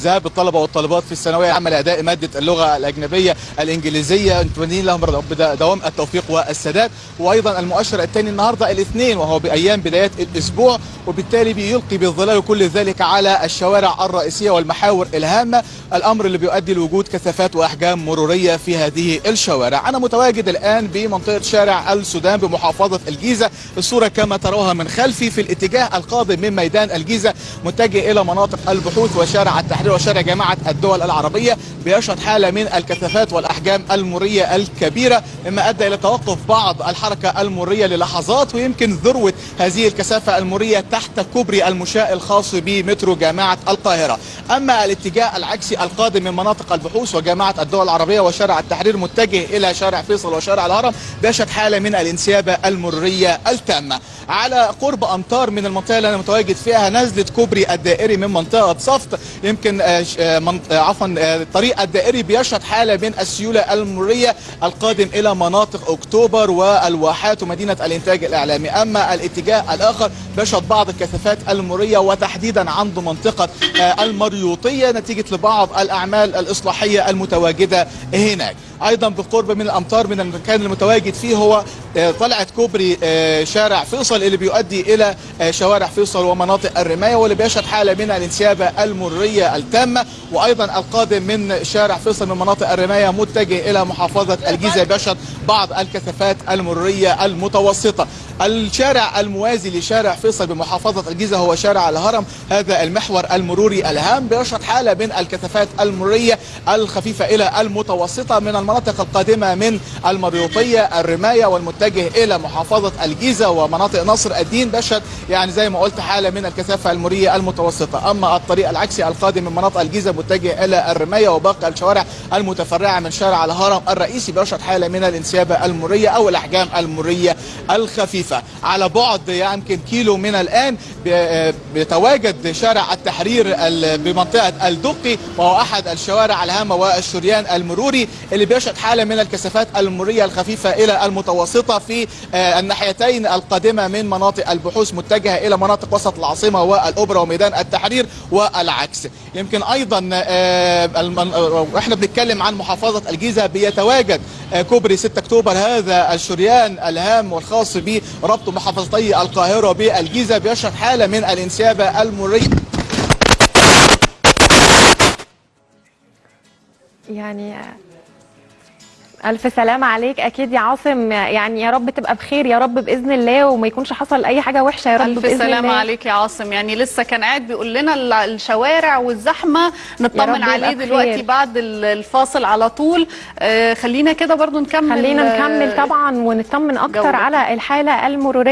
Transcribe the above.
ذهاب الطلبة والطالبات في الثانوية العامة لأداء مادة اللغة الأجنبية الإنجليزية. نتمنى لهم دوام التوفيق والسداد. وأيضا المؤشر الثاني النهارده الاثنين وهو بأيام بدايات الأسبوع وبالتالي بيلقي بالظلال كل ذلك على الشوارع الرئيسية والمحاور الهامة. الأمر اللي بيؤدي لوجود كثافات وأحجام مرورية في هذه الشوارع. أنا متواجد الآن بمنطقة شارع السودان بمحافظة الجيزة. الصورة كما تروها من خلفي في الاتجاه القادم من ميدان الجيزة متجه إلى مناطق البحوث وشارع شارع التحرير وشارع جامعة الدول العربية بيشهد حالة من الكثافات والأحجام المرية الكبيرة مما أدى إلى توقف بعض الحركة المرية للحظات ويمكن ذروة هذه الكثافة المرية تحت كوبري المشاة الخاص بمترو جامعة القاهرة. أما الاتجاه العكسي القادم من مناطق البحوث وجامعة الدول العربية وشارع التحرير متجه إلى شارع فيصل وشارع الهرم بيشهد حالة من الانسيابة المرية التامة. على قرب أمتار من المنطقة اللي أنا متواجد فيها نزلت كوبري الدائري من منطقة صفت يمكن عفوا الطريق الدائري بيشهد حالة من السيولة المرية القادم إلى مناطق أكتوبر والواحات ومدينة الإنتاج الإعلامي. أما الاتجاه الآخر بيشهد بعض الكثافات المرية وتحديدا عند منطقة المريوطية نتيجة لبعض الأعمال الإصلاحية المتواجدة هناك. أيضا بالقرب من الأمطار من المكان المتواجد فيه هو طلعه كوبري شارع فيصل اللي بيؤدي إلى شوارع فيصل ومناطق الرماية واللي بيشهد حالة من الانسيابة المريه التامة. وأيضا القادم من شارع فيصل من مناطق الرماية متجه إلى محافظة الجيزة بيشهد بعض الكثافات المريه المتوسطة. الشارع الموازي لشارع فيصل بمحافظة الجيزة هو شارع الهرم. هذا المحور المروري الهام بيشهد حالة من الكثافات المرية الخفيفة إلى المتوسطة من المناطق القادمة من المريوطية الرماية والمتجه إلى محافظة الجيزة ومناطق نصر الدين. بيشهد يعني زي ما قلت حالة من الكثافة المرية المتوسطة. أما الطريق العكسي القادم من مناطق الجيزة متجه إلى الرماية وباقي الشوارع المتفرعة من شارع الهرم الرئيسي. بيشهد حالة من الانسيابة المرية أو الأحجام المرية الخفيفة. على بعد يمكن كيلو من الآن بيتواجد شارع التحرير بمنطقة الدقي وهو أحد الشوارع الهامة والشريان المروري اللي بيشهد حالة من الكثافات المرية الخفيفة إلى المتوسطة في الناحيتين القادمة من مناطق البحوث متجهة إلى مناطق وسط العاصمة والأوبرا وميدان التحرير والعكس. يمكن أيضا إحنا بنتكلم عن محافظة الجيزة بيتواجد كوبري 6 أكتوبر. هذا الشريان الهام والخاص بربط محافظتي القاهرة بالجيزة بيشهد حالة من الانسيابة المرية. يعني ألف سلامة عليك. أكيد يا عاصم يعني يا رب تبقى بخير يا رب بإذن الله وما يكونش حصل أي حاجة وحشة يا رب ألف بإذن سلامة الله. عليك يا عاصم. يعني لسه كان قاعد بيقول لنا الشوارع والزحمة. نطمن عليه. دلوقتي بعد الفاصل على طول. آه خلينا كده برضو نكمل خلينا آه، نكمل طبعا ونطمن أكتر جولة. على الحالة المرورية.